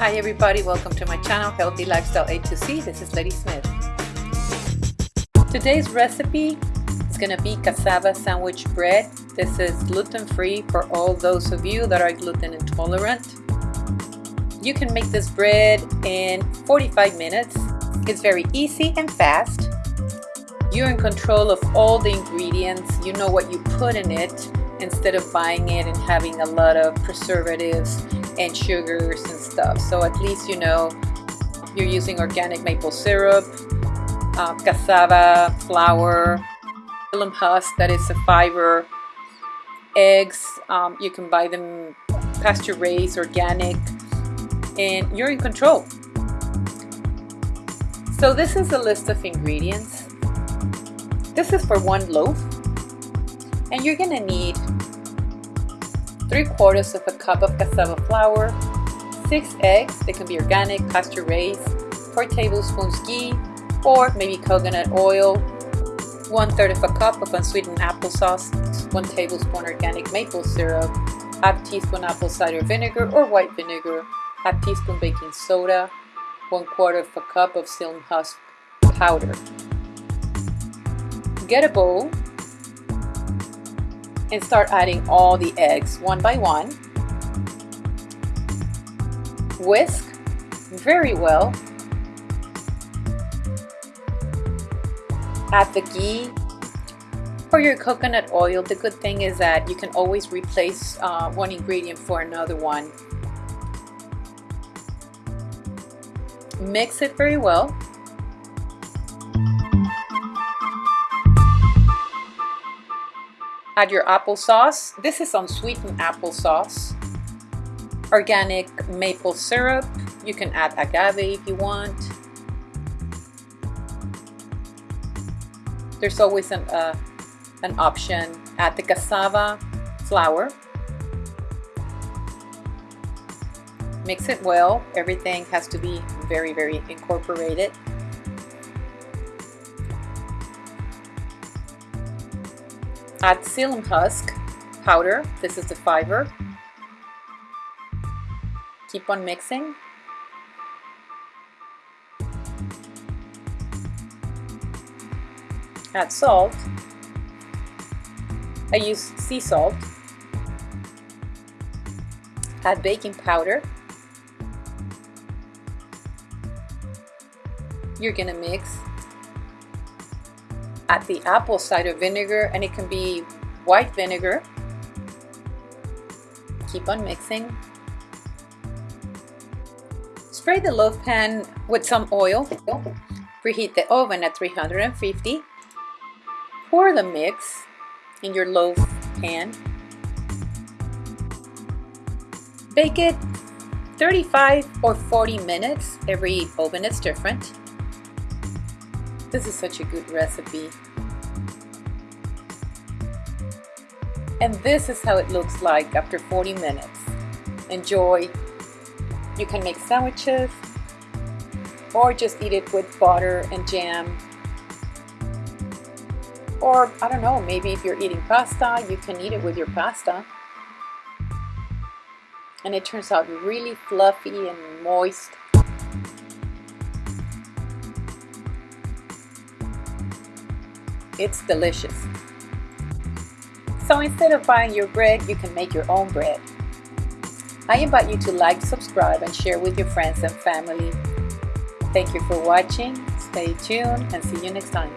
Hi everybody, welcome to my channel Healthy Lifestyle A to C. This is Lady Smith. Today's recipe is going to be cassava sandwich bread. This is gluten-free for all those of you that are gluten intolerant. You can make this bread in 45 minutes. It's very easy and fast. You're in control of all the ingredients. You know what you put in it instead of buying it and having a lot of preservatives and sugars and stuff. So at least you know you're using organic maple syrup, uh, cassava flour, psyllium husk that is a fiber, eggs, um, you can buy them pasture raised, organic, and you're in control. So this is a list of ingredients. This is for one loaf and you're gonna need 3 quarters of a cup of cassava flour, 6 eggs, they can be organic, pasture raised, 4 tablespoons ghee or maybe coconut oil, 1 third of a cup of unsweetened applesauce, 1 tablespoon organic maple syrup, half teaspoon apple cider vinegar or white vinegar, half teaspoon baking soda, 1 quarter of a cup of psyllium husk powder. Get a bowl and start adding all the eggs one by one. Whisk very well. Add the ghee or your coconut oil. The good thing is that you can always replace uh, one ingredient for another one. Mix it very well. Add your applesauce. This is unsweetened applesauce. Organic maple syrup. You can add agave if you want. There's always an, uh, an option. Add the cassava flour. Mix it well. Everything has to be very, very incorporated. Add psyllium husk powder. This is the fiber. Keep on mixing. Add salt. I use sea salt. Add baking powder. You're gonna mix add the apple cider vinegar and it can be white vinegar. Keep on mixing. Spray the loaf pan with some oil. Preheat the oven at 350. Pour the mix in your loaf pan. Bake it 35 or 40 minutes. Every oven is different. This is such a good recipe. And this is how it looks like after 40 minutes. Enjoy. You can make sandwiches or just eat it with butter and jam. Or, I don't know, maybe if you're eating pasta, you can eat it with your pasta. And it turns out really fluffy and moist. It's delicious. So instead of buying your bread, you can make your own bread. I invite you to like, subscribe, and share with your friends and family. Thank you for watching. Stay tuned and see you next time.